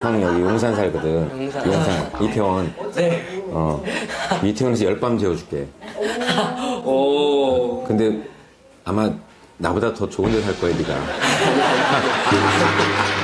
형이 여기 용산 살거든. 용산. 이태원. 네. 어. 이태원에서 열밤 재워줄게. 오. 근데 아마 나보다 더 좋은 데 살 거야, 네가.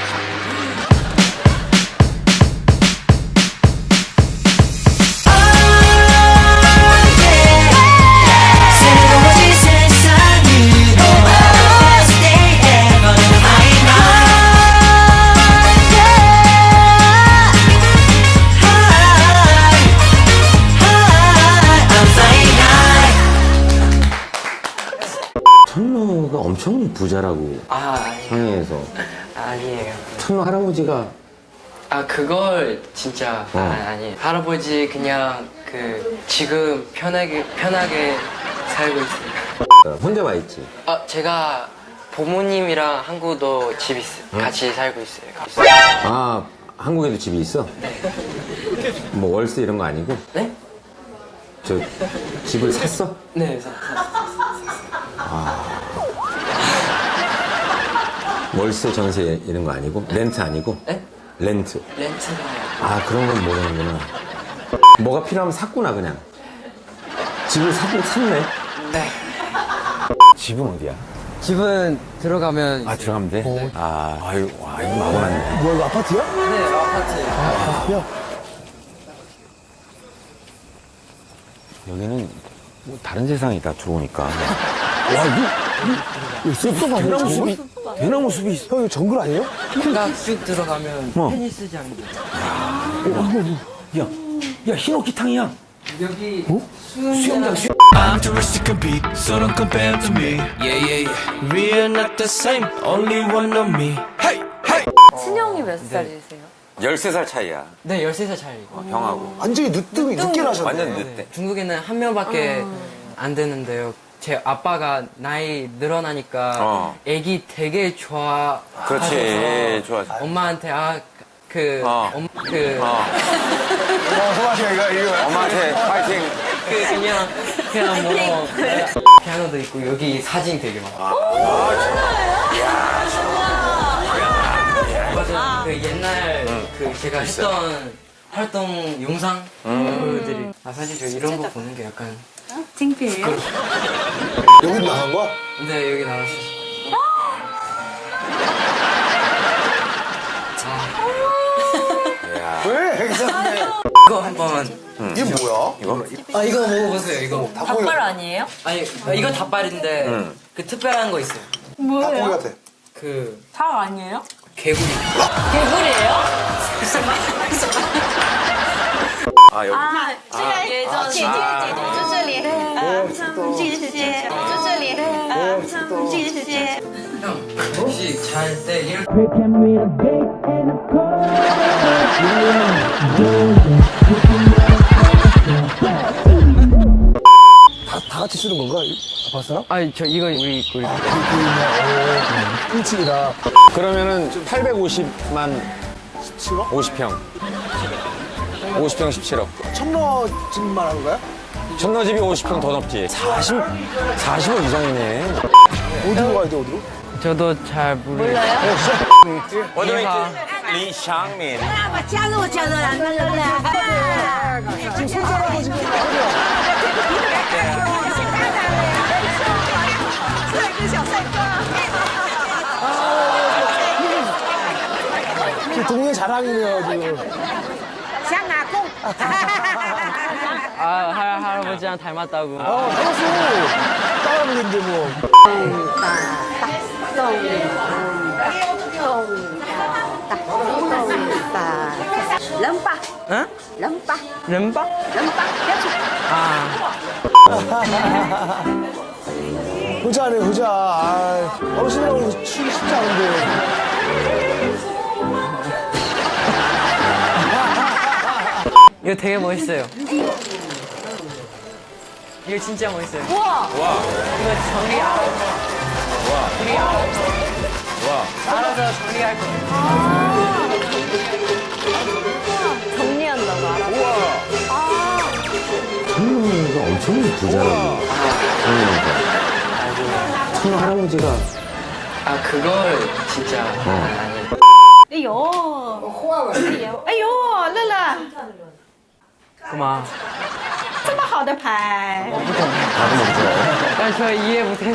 엄청 부자라고. 아, 아니, 상해에서. 아니에요. 천로 할아버지가 아, 그걸 진짜 어. 아, 아니. 할아버지 그냥 그 지금 편하게 편하게 살고 있어요. 어, 혼자 와 있지. 아, 제가 부모님이랑 한국도 집 있어요. 같이 살고 있어요. 아, 한국에도 집이 있어? 뭐 월세 이런 거 아니고? 네? 저 집을 샀어? 네. 사- 월세 전세 이런 거 아니고? 렌트 아니고? 네? 렌트. 렌트가 아 그런 건 모르는구나. 뭐가 필요하면 샀구나 그냥. 집을 샀, 샀네. 네. 집은 어디야? 집은 들어가면 아 들어가면 돼? 아 아유 와 이거 마구 났네. 뭐야 이거 아파트야? 네, 아파트. 야 여기는 뭐 다른 세상이 다 들어오니까. 와 이거 아니야 대나무 저거? 숲이 대나무 숲이 있어. 형 이거 정글 아니에요? 쭉 들어가면 뭐? 테니스장이 야, 야 흰옥기탕이야. 여기 수영장 수영. I'm too rich to compete, so don't compare to me. Yeah, yeah, yeah. We are not the same, only one of me. Hey, hey. 친형이 몇 살이세요? 13살 차이야. 네, 13살 차이고. 형하고. 완전히 늦둥이 늦게 나셨네 완전 늦대. 네, 중국에는 한 명밖에 안 되는데요. 제 아빠가 나이 늘어나니까 어. 애기 되게 좋아. 그렇지. 좋아. 엄마한테 아 그, 어. 엄, 그, 어. 엄마한테 파이팅. 그 그냥 그냥 뭐 피아노도 있고 여기 사진 되게 많아. 맞아. 그 옛날 그 제가 했던 활동 영상 그들이 아 사실 저 이런 거 보는 게 약간 창피해요? 여기 나간 거야? 근데 여기 나왔어. 왜? 괜찮네 이거 한번 이게 뭐야? 이거? 아 이거 먹어보세요 이거 닭발 아니에요? 아니 이거 닭발인데 그 특별한 거 있어요 닭고기 뭐예요? 같아 그닭 아니에요? 개구리 개구리예요? 아 여기. 아, 제가 아, 예전 지지지 지지지 지지지 지지지. 형 혹시 잘 때 이렇게 다, 다 같이 쓰는 건가? 봤어? 아니 저 이거 우리 그 아, 우리 일층이다. 그러면은 850만 50평. 50평 17억. 천러 집 말하는 거야? 천러 집이 50평 더 넘지. 40, 40억 이상이네. 어디로 가야 돼, 어디로? 저도 잘 모르겠어요. 네, 어디로 있지? 리샹민. 아, 지금 동네 자랑이네요, 지금. 아, 할, 할아버지랑 닮았다고. 어, 닮았어. 따라하는데 뭐. 럼바. 응? 럼바. 럼바? 럼바. 아. 후자네, 후자. 아, 어르신이라고 추기 쉽지 않은데. 이거 되게 멋있어요. 이거 진짜 멋있어요. 우와, 이거 정리 알아서. 우리 알아서. 알아서 정리할 거예요. 정리한다고 알아. 천로가 엄청 부자라고. 상해에서. 천로 할아버지가 아 그걸 진짜 어. 아니. 哎呦， 哎呦，乐乐， 干嘛？这么好的牌？我不懂，他不懂。单说一夜不停。